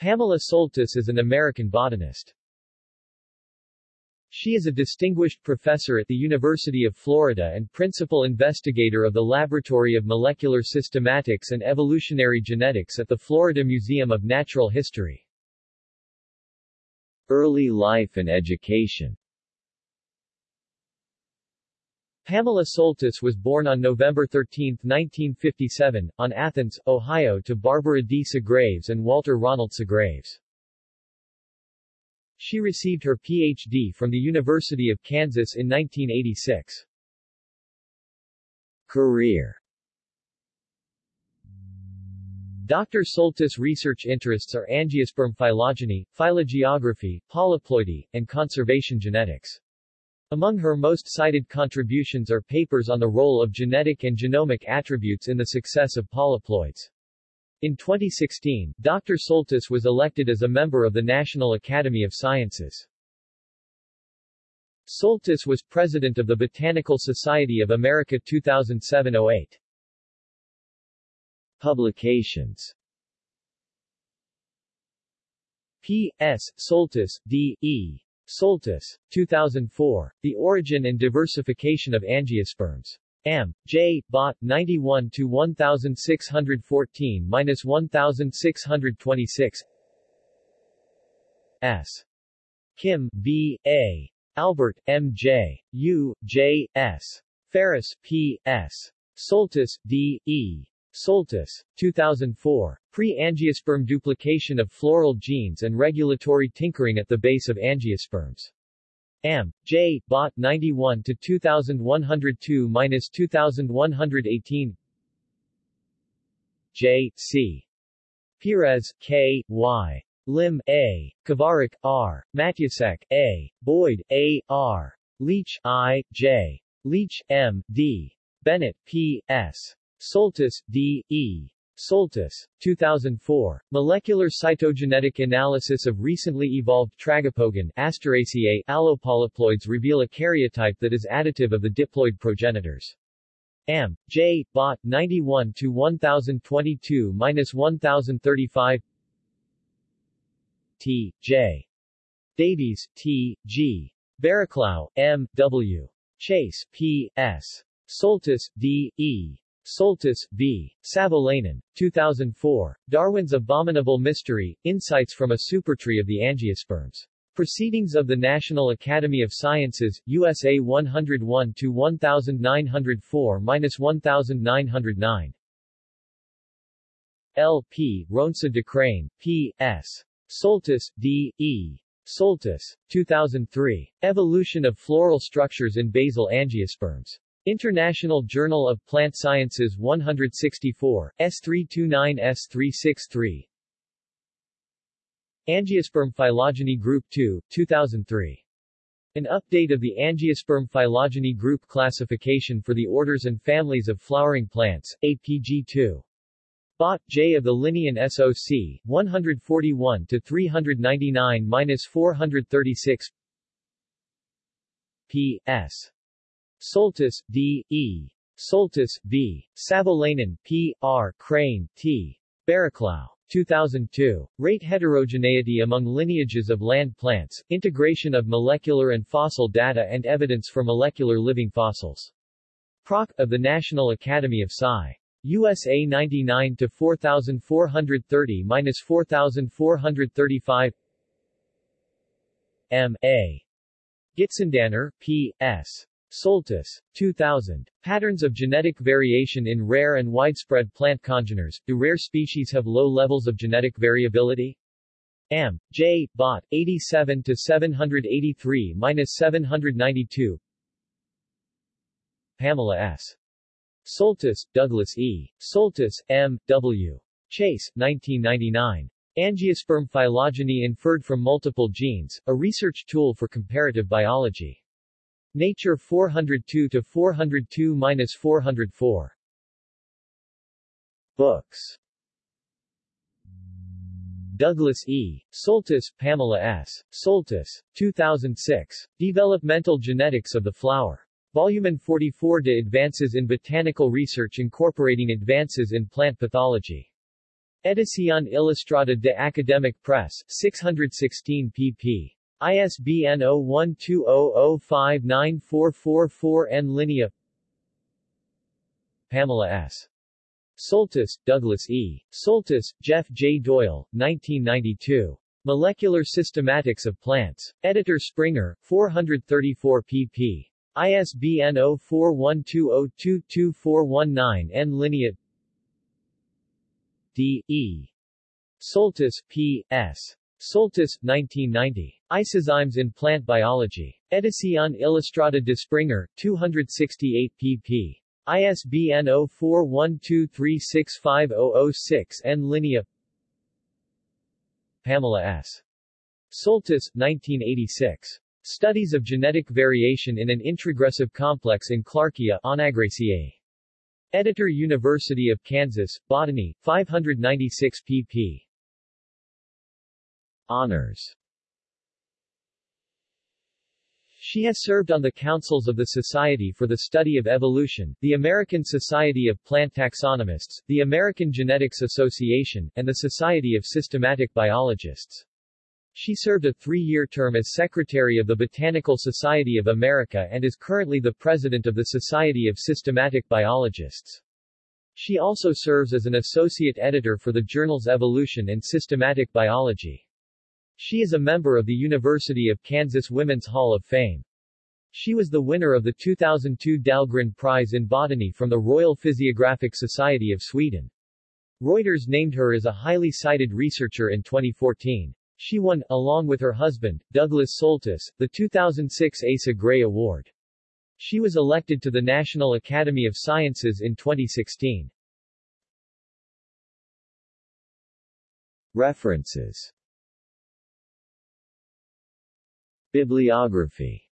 Pamela Soltis is an American botanist. She is a distinguished professor at the University of Florida and principal investigator of the Laboratory of Molecular Systematics and Evolutionary Genetics at the Florida Museum of Natural History. Early life and education Pamela Soltis was born on November 13, 1957, on Athens, Ohio to Barbara D. Segraves and Walter Ronald Segraves. She received her Ph.D. from the University of Kansas in 1986. Career Dr. Soltis' research interests are angiosperm phylogeny, phylogeography, polyploidy, and conservation genetics. Among her most cited contributions are papers on the role of genetic and genomic attributes in the success of polyploids. In 2016, Dr. Soltis was elected as a member of the National Academy of Sciences. Soltis was president of the Botanical Society of America 2007-08. Publications P. S. Soltis, D. E. Soltis, 2004, The Origin and Diversification of Angiosperms. M. J. Bot 91 to 1614 minus 1626 S. Kim B. A. Albert M. J. U. J. S. Ferris P. S. Soltis D. E. Soltis, 2004. Pre-angiosperm duplication of floral genes and regulatory tinkering at the base of angiosperms. M. J. Bot 91 to 2102 minus 2118. J. C. Perez K. Y. Lim A. Kovarik R. Matyasek A. Boyd A. R. Leitch I. J. Leitch M. D. Bennett P. S. Soltis D. E. Soltis, 2004, Molecular Cytogenetic Analysis of Recently Evolved Tragopogon Asteraceae allopolyploids reveal a karyotype that is additive of the diploid progenitors. M. J. Bot 91 to 1022 minus 1035 T. J. Davies, T. G. Barraclough, M. W. Chase, P. S. Soltis, D. E. Soltis, V. Savolainen, 2004, Darwin's Abominable Mystery, Insights from a Supertree of the Angiosperms. Proceedings of the National Academy of Sciences, USA 101-1904-1909. L. P. Ronse de Craene, P. S. Soltis, D. E. Soltis, 2003. Evolution of Floral Structures in Basal Angiosperms. International Journal of Plant Sciences 164, S329 S363 Angiosperm Phylogeny Group 2, 2003. An update of the Angiosperm Phylogeny Group classification for the orders and families of flowering plants, APG2. Bot, J of the Linnean SOC, 141-399-436 P. S. Soltis, D. E. Soltis, V. Savolainen, P. R. Crane, T. Barraclough. 2002. Rate heterogeneity among lineages of land plants, integration of molecular and fossil data and evidence for molecular living fossils. Proc. of the National Academy of Sci. USA 99 to 4430-4435 M. A. Gitzendanner, P. S. Soltis, 2000. Patterns of genetic variation in rare and widespread plant congeners. Do rare species have low levels of genetic variability? M. J. Bot, 87 to 783 minus 792. Pamela S. Soltis, Douglas E. Soltis, M. W. Chase, 1999. Angiosperm phylogeny inferred from multiple genes, a research tool for comparative biology. Nature 402 to 402-404. Books Douglas E. Soltis, Pamela S. Soltis, 2006. Developmental Genetics of the Flower. Volume 44 De Advances in Botanical Research Incorporating Advances in Plant Pathology. Edición Ilustrada de Academic Press, 616 pp. ISBN 0120059444 N. Linea Pamela S. Soltis, Douglas E. Soltis, Jeff J. Doyle, 1992. Molecular Systematics of Plants. Editor Springer, 434 pp. ISBN 0412022419 N. Linea D. E. Soltis, P. S. Soltis, 1990. Isozymes in Plant Biology. Edición Ilustrada de Springer, 268 pp. ISBN 0412365006 N. Linea Pamela S. Soltis, 1986. Studies of Genetic Variation in an Introgressive Complex in Clarkia Onagraceae. Editor University of Kansas, Botany, 596 pp. Honors She has served on the councils of the Society for the Study of Evolution, the American Society of Plant Taxonomists, the American Genetics Association, and the Society of Systematic Biologists. She served a three-year term as Secretary of the Botanical Society of America and is currently the President of the Society of Systematic Biologists. She also serves as an Associate Editor for the journals Evolution and Systematic Biology. She is a member of the University of Kansas Women's Hall of Fame. She was the winner of the 2002 Dahlgren Prize in Botany from the Royal Physiographic Society of Sweden. Reuters named her as a highly cited researcher in 2014. She won, along with her husband, Douglas Soltis, the 2006 Asa Gray Award. She was elected to the National Academy of Sciences in 2016. References Bibliography